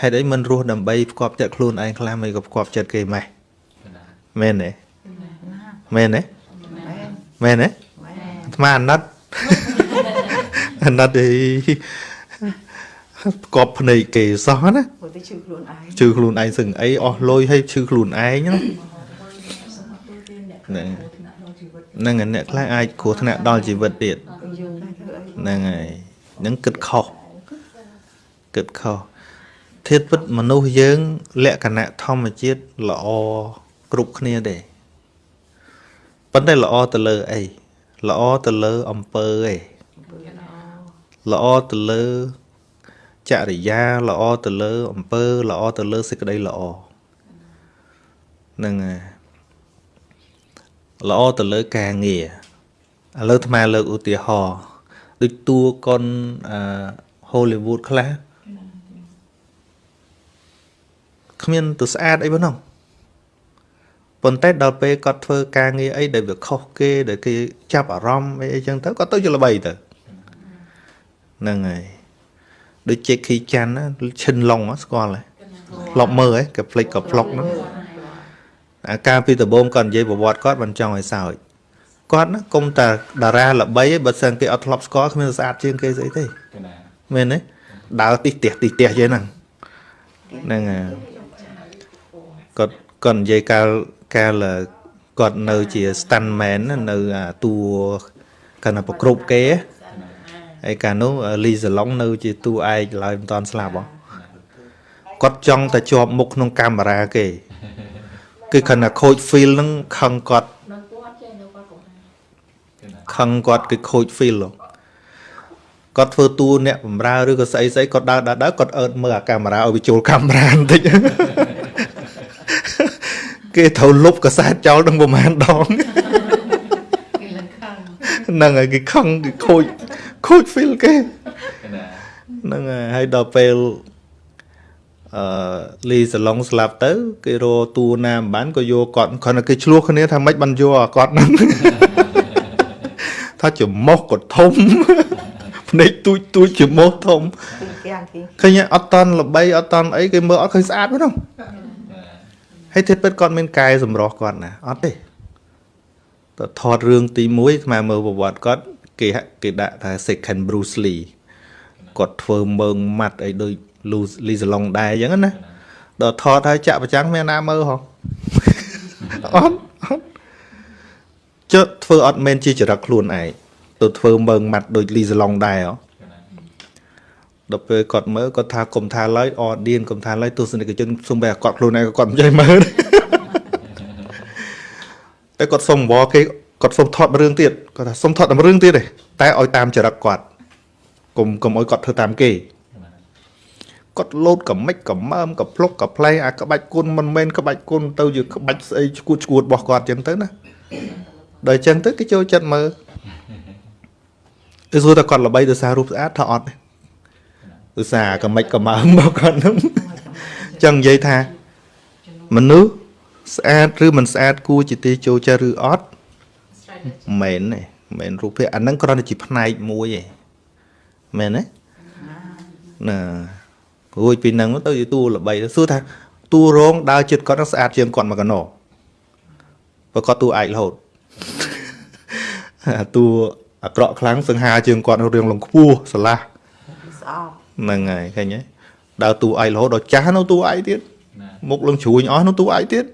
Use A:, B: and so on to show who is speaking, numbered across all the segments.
A: ហេតុអីមិនរស់ដើម្បីផ្គប់ចិត្តខ្លួនឯងខ្លះមិនក៏ផ្គប់ចិត្តគេម៉េះមែនទេមែនទេមែនទេអាត្មាអាណិតអាណិតអីផ្គប់ភ្នែកគេសោះណា
B: ព្រោះតែឈឺខ្លួនឯង
A: ជឿខ្លួនឯងសឹងអីអស់លុយឲ្យជឿខ្លួនឯងណាហ្នឹងហ្នឹងហើយអ្នកខ្លះអាចគ្រោះថ្នាក់ដល់ជីវិតទៀត
B: យើងតែធ្វើអី
A: ហ្នឹងហើយហ្នឹងគិតខុសគិតខុស ធាតពិតមនុស្សយើង លក្ខណៈធម្មជាតិល្អគ្រប់គ្នាដែរប៉ុន្តែល្អទៅលើអីល្អទៅលើអំពើឯងល្អទៅលើចរិយាល្អទៅលើអំពើល្អទៅលើសេចក្តីល្អហ្នឹងហើយល្អទៅលើការងារឥឡូវអាត្មាលើកឧទាហរណ៍ដូចតួកុនអឺ Hollywood ខ្លះ គ្មានទៅស្អាតអីប៉ុណ្ណោះប៉ុន្តែដល់ពេលគាត់ធ្វើការងារអីដែលវាខុសគេដែលគេចាប់អារម្មណ៍អីអីចឹងទៅគាត់ទៅជាល្បីទៅហ្នឹងហើយដូច Jackie Chan ណាឈិនឡុងស្គាល់ហ៎ផ្លុកមើលហ៎ក៏ផ្លិចក៏ផ្លុកហ្នឹងអាការពីដំបូងគាត់និយាយប្រវត្តិគាត់មិនចង់ឲ្យសើចគាត់ណាគុំតែតារាល្បីឯងបើសិនគេអត់ធ្លាប់ស្គាល់គ្មានស្អាតជាងគេស្អីទេមែនទេដើរទីផ្ទះទីផ្ទះចឹងហ្នឹងហ្នឹងហើយ គាត់គាត់និយាយកាលកាលគាត់នៅជា stuntman ណានៅអាតួគាត់ណាប្រគ្រប់គេហ៎ហើយកាលនោះលីសាឡុងនៅ ជាតួឯកឡើយមិនតាន់ស្លាប់ហ៎គាត់ចង់តែជាប់មុខក្នុងកាមេរ៉ាគេគឺខណៈខូច feel ហ្នឹងខឹងគាត់ខឹងគាត់គឺខូច feel ហ៎គាត់ធ្វើតួអ្នកបំរើឬក៏ស្អីស្អីគាត់ដើរដើរដើរគាត់អើតមើលអាកាមេរ៉ាឲ្យវាចូលកាមេរ៉ាបន្តិច គេត្រូវលុបកសែតចោលដល់ប្រហែលដង
B: គេលឹងខឹង
A: ហ្នឹងហើយគេខឹងគេខូចខូច feel គេហ្នឹងហើយហើយដល់ពេលអឺលីសាឡុងស្លាប់ទៅ គេរកតួណាមិនបានក៏យកគាត់គ្រាន់តែគេឆ្លោះគ្នាថាម៉េចបានយកអាគាត់ហ្នឹងថាច្រមុះក៏ធំភ្នែកទូចទូចច្រមុះធំ
B: ទីយ៉ាងទី
A: ឃើញអត់តន់ល្បីអត់តន់អីគេមើលអត់ឃើញស្អាតទេហ្នឹង ហើយទេពិតគាត់មានកាយសម្រស់គាត់ណាអត់ទេតើថតរឿងទី1ស្មើមើលប្រវត្តិគាត់គេហាក់គេដាក់ថា second Bruce Lee គាត់ធ្វើមើងម៉ាត់អីដូច Lee Salong ដែរអញ្ចឹងណាដល់ថតហើយចាក់ប្រចាំងមានណាមើលហ៎អត់អត់ចុះធ្វើអត់មែនជាចរិតខ្លួនឯងទៅធ្វើមើងម៉ាត់ដូច Lee Salong ដែរហ៎ ដល់ពេលគាត់មើលគាត់ថាកុំថាឡើយអឌៀនកុំថាឡើយទស្សនិកជនសុំបែរគាត់ខ្លួនឯងក៏គាត់មិនចេះមើលដែរតែគាត់សុំវល់គេគាត់សុំថតរឿងទៀតគាត់ថាសុំថតតែរឿងទៀតទេតែឲ្យតាមចរិតគាត់កុំកុំឲ្យគាត់ធ្វើតាមគេគាត់លោតកំមិចកំមើមកំភ្លុកកំផ្លែងអាក្បាច់គុណមិនមែនក្បាច់គុណទៅជាក្បាច់ស្អីឈួតឈួតរបស់គាត់ចឹងទៅណាដល់ចឹងទៅគេចូលចិត្តមើលទៅសួរថាគាត់ល្បីដោយសាររូបស្អាតថាអត់ទេ ឧស្សាហ៍កមិចកមើមរបស់គាត់ហ្នឹងចង់និយាយថាមនុស្សស្អាតឬមិនស្អាតគួរជាទីចូលចិត្តឬអត់មិនមែនទេមិនមែនរូបភាពអាហ្នឹងគ្រាន់តែជាផ្នែកមួយឯងមែនទេណារួចពីហ្នឹងទៅជាតួល្បីទៅសួរថាតួរងដើរចិត្តគាត់ហ្នឹងស្អាតជាងគាត់មកកណោបើគាត់តួឯករហូតអាតួអាក្រក់ខ្លាំងសង្ហាជាងគាត់រឿងលងខ្ពស់ស្រឡះ
B: ស្អប់
A: ហ្នឹងហើយឃើញទេដើរតួឯករហូតដល់ចាស់នៅតួឯកទៀតមុខលឹងជ្រួញអស់នៅតួឯកទៀត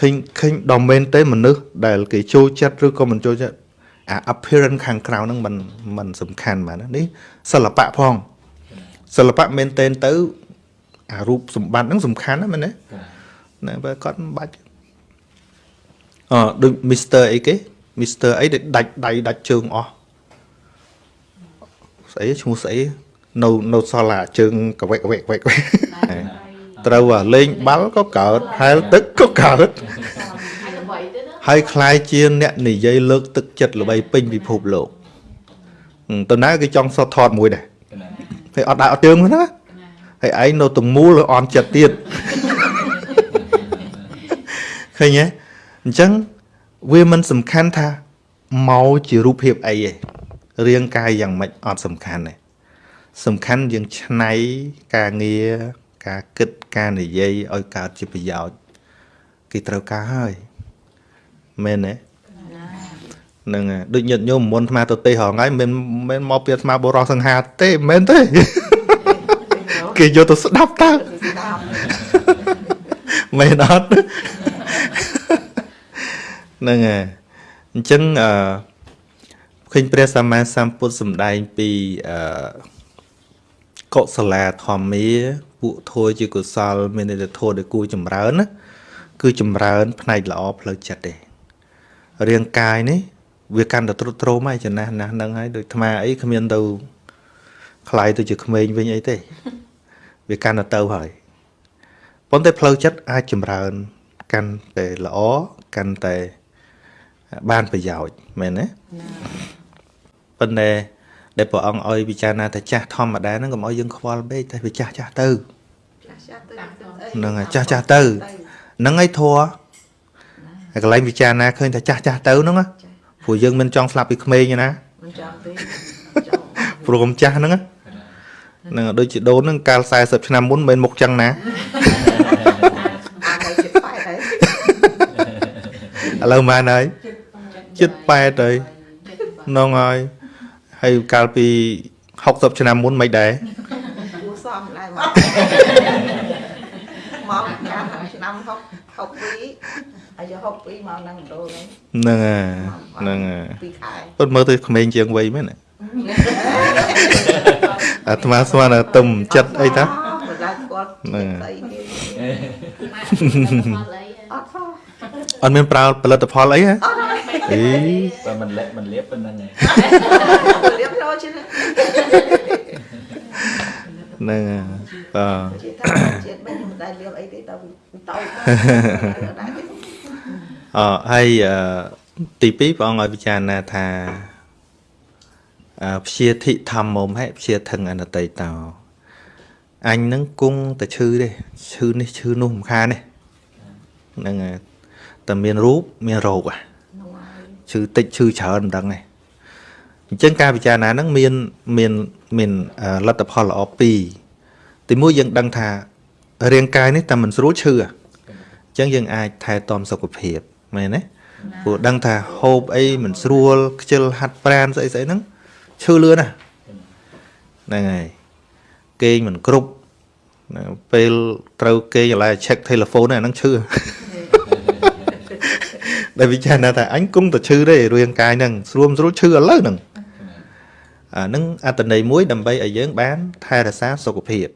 A: ឃើញឃើញដល់មែនទេមនុស្សដែលគេចូលចិត្តឬក៏មិនចូលចិត្តអា appearance ខាងក្រៅហ្នឹងมันมันសំខាន់បាទណានេះសិល្បៈផងសិល្បៈមែនទេទៅអារូបសម្បត្តិហ្នឹងសំខាន់ណាមែនទេណាបើគាត់មិនបាច់អឺដូច Mr អីគេ Mr អីដែលដាច់ដៃដាច់ជើងអស់ ស្អីឈ្មោះស្អីនៅនៅសល់អាជើងកវែកកវែកកវែកកវែកត្រូវអាលេងបាល់ក៏កើតហែលទឹកក៏កើតហើយคล้ายជាអ្នកនិយាយលើកទឹកចិត្តល្បីពេញពិភពលោកហឹមតើណាគេចង់សតថតមួយដែរហើយអត់ដាក់អត់ជើងហ្នឹងណាហើយឯងនៅទំមូលអន់ចិត្តទៀតឃើញទេអញ្ចឹងវាមិនសំខាន់ថាមកជារូបភាពអីទេ រាងកាយយ៉ាងម៉េចអត់សំខាន់ទេសំខាន់យើងឆ្នៃការងារការគិតការនិយាយឲ្យកើតជាប្រយោជន៍គេត្រូវការហើយមែនទេហ្នឹងហើយដូចញាតិញោមមុនអាត្មាទៅទេរហងៃមិនមែនមកពីអាត្មាបរោះសង្ហាទេមិនមែនទេគេយកទៅស្ដាប់តើ
B: ស្ដាប់
A: មែនអត់ហ្នឹងហើយអញ្ចឹងអឺ ឃើញព្រះសម្មាសម្ពុទ្ធសម្ដែងពីអឺកុសលាធម្មាពួកធัวជាកុសល មានន័យថាធัวដែលគួរចម្រើនណាគឺចម្រើន ផ្នែកល្អផ្លូវចិត្តទេរាងកាយនេះវាកាន់តែទ្រុឌទ្រោមហើយចំណាស់ណាស់ហ្នឹងហើយដូចថ្មអីគ្មានទៅខ្លាយទៅជាក្មេងវិញអីទេវាកាន់តែទៅហើយប៉ុន្តែផ្លូវចិត្តអាចចម្រើន កាន់តែល្អកាន់តែបានប្រយោជន៍មែនទេណា ប៉ុន្តែដែលព្រះអង្គឲ្យពិចារណាថាចាស់ធម្មតាហ្នឹងកុំឲ្យយើងខ្វល់ពេកតែវាចាស់ចាស់ទៅ
B: ចាស់ចាស់ទៅ
A: ហ្នឹងហើយចាស់ចាស់ទៅហ្នឹងហើយធัวហើយកន្លែងពិចារណាឃើញថាចាស់ចាស់ទៅហ្នឹងណាព្រោះយើងមិនចង់ស្លាប់ពីក្មេងទេណា
B: មិនចាំទេចង់
A: ព្រោះកុំចាស់ហ្នឹងណាហ្នឹងហើយដូចជាដូនហ្នឹងកាល40ឆ្នាំមុនមិនមែនមុខចឹងណា
B: អានឲ្យចិត្តប៉ែតហើយ
A: ឥឡូវម៉ានហើយចិត្ត8ហើយហ្នឹងហើយ ហើយកាលពី60ឆ្នាំមុនមិនដែរ
B: គួសមដែរមកមកកាលឆ្នាំ6 62អាយុ62មកនឹងដូរហ្នឹង
A: ហ្នឹងហើយហ្នឹងហើយ
B: ពីខែ
A: ពុតមើលទៅក្មេងជាងវ័យមែនទេអាត្មាស្មានតែទុំចិត្តអីតា
B: មិនដែរគាត់
A: ហ្នឹង
B: ស្អីគេអត់ផង
A: អត់មានប្រើផលិតផលអីហ៎ អី
C: បើមិនលាក់មិនលាបប៉ុណ្្នឹងឯង
B: រៀបរយជាង
A: ហ្នឹងហើយបាទ
B: ជាថាជាតិមិនមិនដែររៀបអីទេដល់ទៅដែរទេ
A: អហើយអឺទី2ព្រះអង្គឲ្យពិចារណាថាអឺព្យាធិធម្មមហេព្យាធឹងអនតិតោអញនឹងគង់តែឈឺទេឈឺនេះឈឺនោះមិនខានទេហ្នឹងហើយតែមានរូបមានរោគហ่ะ
B: នោះហើយ
A: ឈឺតិចឈឺច្រើនមិនដឹងទេអញ្ចឹងការពិចារណាហ្នឹងមានមានមានអឺលទ្ធផលល្អពីរទីមួយយើងដឹងថារាងកាយនេះតែមិនស្រួលឈឺអញ្ចឹងយើងអាចថែទាំសុខភាពមែនទេព្រោះដឹងថាហូបអីមិនស្រួលខ្ជិលហាត់ប្រានស្អីស្អីហ្នឹងឈឺលឿនណាស់ហ្នឹងហើយគេងមិនគ្រប់ណាពេលត្រូវគេងឥឡូវ check telephone ហ្នឹងអាហ្នឹងឈឺ ដែលវិចារណាថាអញគង់តែឈឺទេរាងកាយហ្នឹងស្រួលមិនស្រួលឈឺឥឡូវហ្នឹងអាហ្នឹងអត្តន័យមួយដើម្បីឲ្យយើងបានថែរក្សាសុខភាព